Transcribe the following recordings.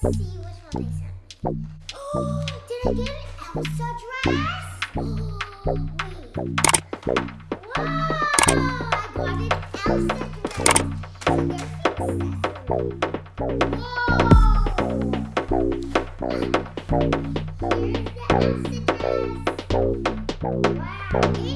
Oh, did I get it? Elsa dress? Oh. Whoa, I got an Elsa dress. Whoa. Here's the Elsa dress. Wow.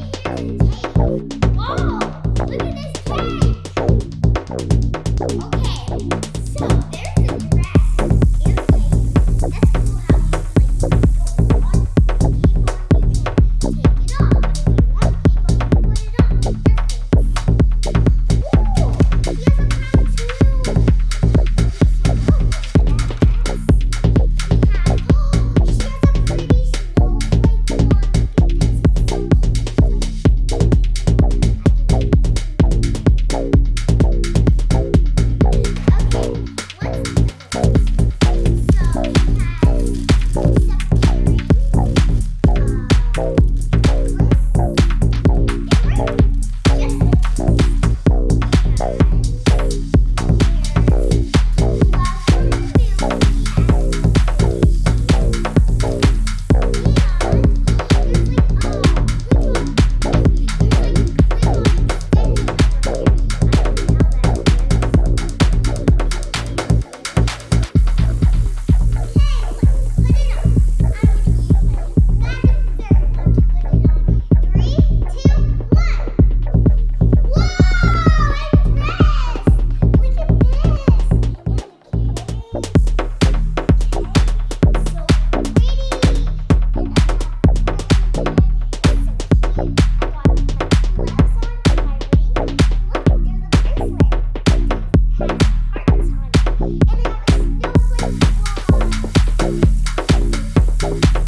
Bye.